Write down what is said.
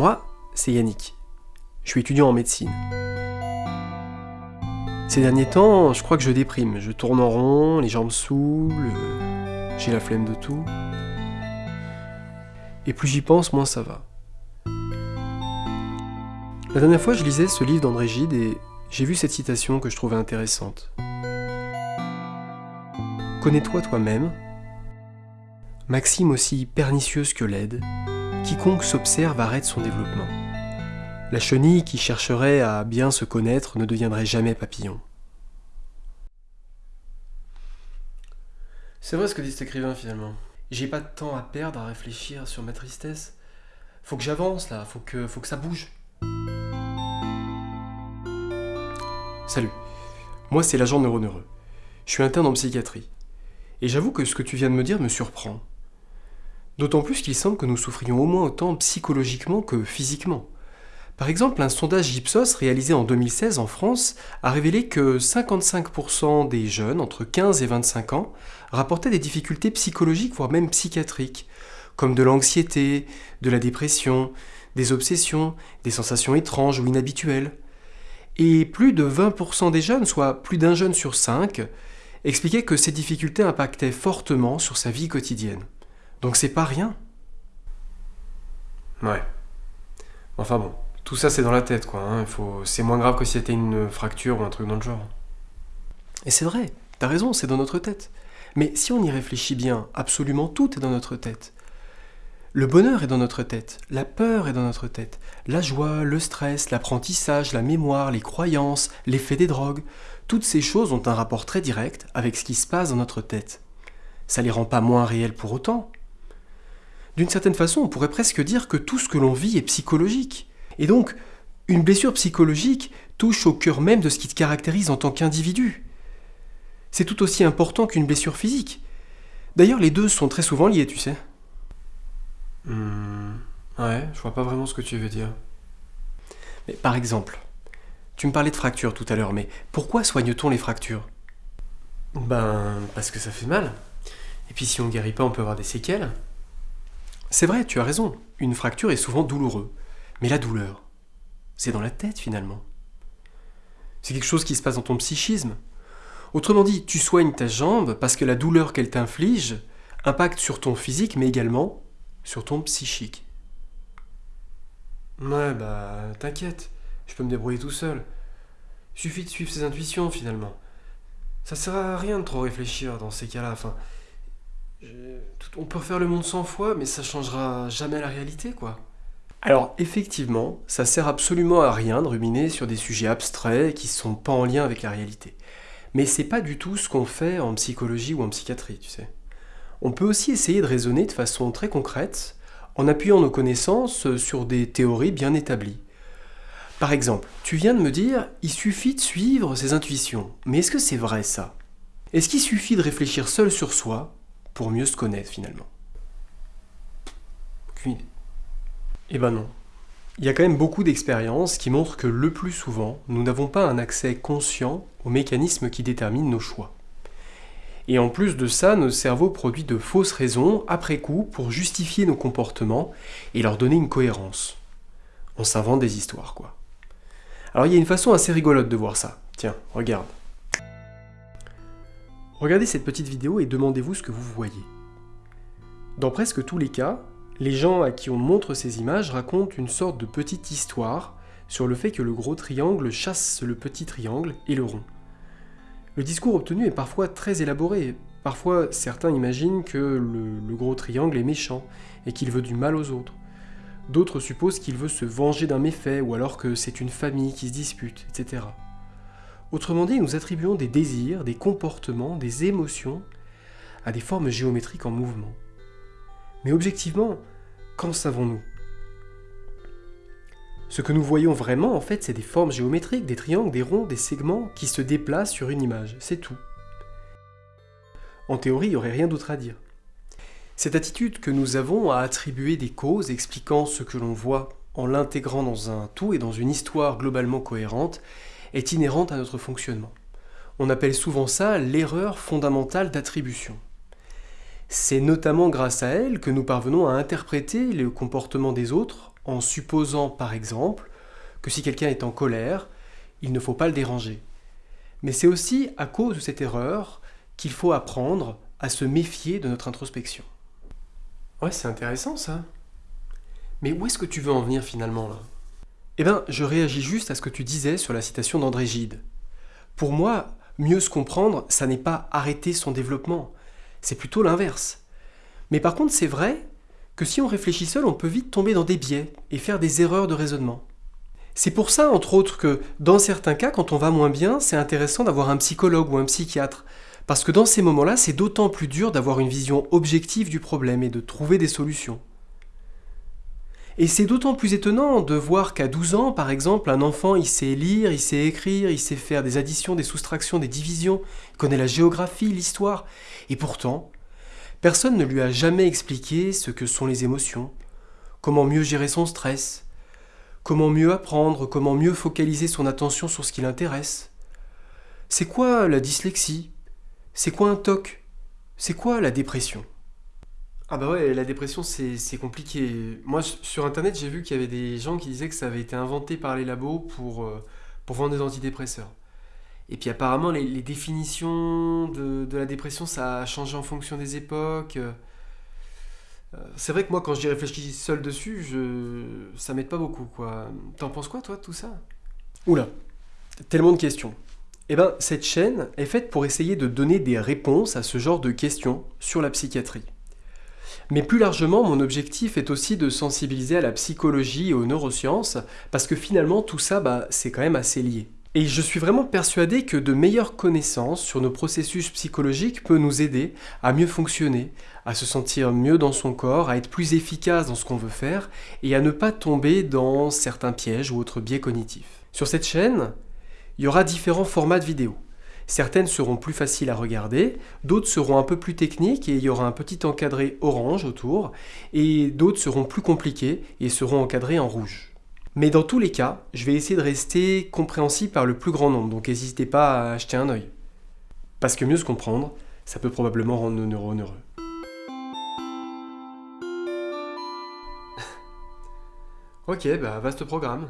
Moi, c'est Yannick. Je suis étudiant en médecine. Ces derniers temps, je crois que je déprime. Je tourne en rond, les jambes saoulent, euh, j'ai la flemme de tout. Et plus j'y pense, moins ça va. La dernière fois, je lisais ce livre d'André Gide et j'ai vu cette citation que je trouvais intéressante. Connais-toi toi-même, maxime aussi pernicieuse que laide, quiconque s'observe arrête son développement. La chenille qui chercherait à bien se connaître ne deviendrait jamais papillon. C'est vrai ce que dit cet écrivain finalement. J'ai pas de temps à perdre à réfléchir sur ma tristesse. Faut que j'avance là, faut que, faut que ça bouge. Salut, moi c'est l'agent neuroneureux. Je suis interne en psychiatrie. Et j'avoue que ce que tu viens de me dire me surprend. D'autant plus qu'il semble que nous souffrions au moins autant psychologiquement que physiquement. Par exemple, un sondage Ipsos réalisé en 2016 en France a révélé que 55% des jeunes entre 15 et 25 ans rapportaient des difficultés psychologiques, voire même psychiatriques, comme de l'anxiété, de la dépression, des obsessions, des sensations étranges ou inhabituelles. Et plus de 20% des jeunes, soit plus d'un jeune sur cinq, expliquaient que ces difficultés impactaient fortement sur sa vie quotidienne. Donc c'est pas rien. Ouais. Enfin bon, tout ça c'est dans la tête quoi. Hein. Faut... C'est moins grave que si c'était une fracture ou un truc dans le genre. Et c'est vrai, t'as raison, c'est dans notre tête. Mais si on y réfléchit bien, absolument tout est dans notre tête. Le bonheur est dans notre tête, la peur est dans notre tête, la joie, le stress, l'apprentissage, la mémoire, les croyances, l'effet des drogues, toutes ces choses ont un rapport très direct avec ce qui se passe dans notre tête. Ça les rend pas moins réels pour autant. D'une certaine façon, on pourrait presque dire que tout ce que l'on vit est psychologique. Et donc, une blessure psychologique touche au cœur même de ce qui te caractérise en tant qu'individu. C'est tout aussi important qu'une blessure physique. D'ailleurs, les deux sont très souvent liés, tu sais. Hmm, ouais, je vois pas vraiment ce que tu veux dire. Mais par exemple, tu me parlais de fractures tout à l'heure, mais pourquoi soigne-t-on les fractures? Ben, parce que ça fait mal. Et puis si on ne guérit pas, on peut avoir des séquelles. C'est vrai, tu as raison, une fracture est souvent douloureuse. Mais la douleur, c'est dans la tête finalement. C'est quelque chose qui se passe dans ton psychisme. Autrement dit, tu soignes ta jambe parce que la douleur qu'elle t'inflige impacte sur ton physique, mais également sur ton psychique. Ouais, bah, t'inquiète, je peux me débrouiller tout seul. Il suffit de suivre ses intuitions, finalement. Ça sert à rien de trop réfléchir dans ces cas-là. On peut faire le monde 100 fois, mais ça changera jamais la réalité, quoi. Alors, effectivement, ça sert absolument à rien de ruminer sur des sujets abstraits qui sont pas en lien avec la réalité. Mais c'est pas du tout ce qu'on fait en psychologie ou en psychiatrie, tu sais. On peut aussi essayer de raisonner de façon très concrète en appuyant nos connaissances sur des théories bien établies. Par exemple, tu viens de me dire il suffit de suivre ses intuitions. Mais est-ce que c'est vrai ça? Est-ce qu'il suffit de réfléchir seul sur soi pour mieux se connaître finalement Aucune. Eh ben non. Il y a quand même beaucoup d'expériences qui montrent que le plus souvent, nous n'avons pas un accès conscient aux mécanismes qui déterminent nos choix. Et en plus de ça, notre cerveau produit de fausses raisons après coup pour justifier nos comportements et leur donner une cohérence. On s'invente des histoires, quoi. Alors il y a une façon assez rigolote de voir ça. Tiens, regarde. Regardez cette petite vidéo et demandez-vous ce que vous voyez. Dans presque tous les cas, les gens à qui on montre ces images racontent une sorte de petite histoire sur le fait que le gros triangle chasse le petit triangle et le rond. Le discours obtenu est parfois très élaboré. Parfois, certains imaginent que le, gros triangle est méchant et qu'il veut du mal aux autres. D'autres supposent qu'il veut se venger d'un méfait ou alors que c'est une famille qui se dispute, etc. Autrement dit, nous attribuons des désirs, des comportements, des émotions à des formes géométriques en mouvement. Mais objectivement, qu'en savons-nous? Ce que nous voyons vraiment, en fait, c'est des formes géométriques, des triangles, des ronds, des segments qui se déplacent sur une image, c'est tout. En théorie, il n'y aurait rien d'autre à dire. Cette attitude que nous avons à attribuer des causes expliquant ce que l'on voit en l'intégrant dans un tout et dans une histoire globalement cohérente est inhérente à notre fonctionnement. On appelle souvent ça l'erreur fondamentale d'attribution. C'est notamment grâce à elle que nous parvenons à interpréter le comportement des autres en supposant par exemple que si quelqu'un est en colère, il ne faut pas le déranger. Mais c'est aussi à cause de cette erreur qu'il faut apprendre à se méfier de notre introspection. Ouais, c'est intéressant ça. Mais où est-ce que tu veux en venir finalement là? Eh bien, je réagis juste à ce que tu disais sur la citation d'André Gide. Pour moi, mieux se comprendre, ça n'est pas arrêter son développement, c'est plutôt l'inverse. Mais par contre, c'est vrai que si on réfléchit seul, on peut vite tomber dans des biais et faire des erreurs de raisonnement. C'est pour ça, entre autres, que dans certains cas, quand on va moins bien, c'est intéressant d'avoir un psychologue ou un psychiatre. Parce que dans ces moments-là, c'est d'autant plus dur d'avoir une vision objective du problème et de trouver des solutions. Et c'est d'autant plus étonnant de voir qu'à 12 ans, par exemple, un enfant, il sait lire, il sait écrire, il sait faire des additions, des soustractions, des divisions, il connaît la géographie, l'histoire. Et pourtant, personne ne lui a jamais expliqué ce que sont les émotions, comment mieux gérer son stress, Comment mieux apprendre Comment mieux focaliser son attention sur ce qui l'intéresse. C'est quoi la dyslexie? C'est quoi un TOC? C'est quoi la dépression? Ah bah ouais, la dépression c'est compliqué. Moi sur internet j'ai vu qu'il y avait des gens qui disaient que ça avait été inventé par les labos pour, euh, vendre des antidépresseurs. Et puis apparemment les, définitions de, de, la dépression ça a changé en fonction des époques. Euh, c'est vrai que moi, quand j'y réfléchis seul dessus, ça m'aide pas beaucoup, quoi. T'en penses quoi, toi, tout ça? Oula, tellement de questions. Eh ben, cette chaîne est faite pour essayer de donner des réponses à ce genre de questions sur la psychiatrie. Mais plus largement, mon objectif est aussi de sensibiliser à la psychologie et aux neurosciences, parce que finalement, tout ça, bah, c'est quand même assez lié. Et je suis vraiment persuadé que de meilleures connaissances sur nos processus psychologiques peut nous aider à mieux fonctionner, à se sentir mieux dans son corps, à être plus efficace dans ce qu'on veut faire et à ne pas tomber dans certains pièges ou autres biais cognitifs. Sur cette chaîne, il y aura différents formats de vidéos. Certaines seront plus faciles à regarder, d'autres seront un peu plus techniques et il y aura un petit encadré orange autour, et d'autres seront plus compliquées et seront encadrées en rouge. Mais dans tous les cas, je vais essayer de rester compréhensible par le plus grand nombre, donc n'hésitez pas à acheter un œil. Parce que mieux se comprendre, ça peut probablement rendre nos neurones heureux. ok, bah vaste programme.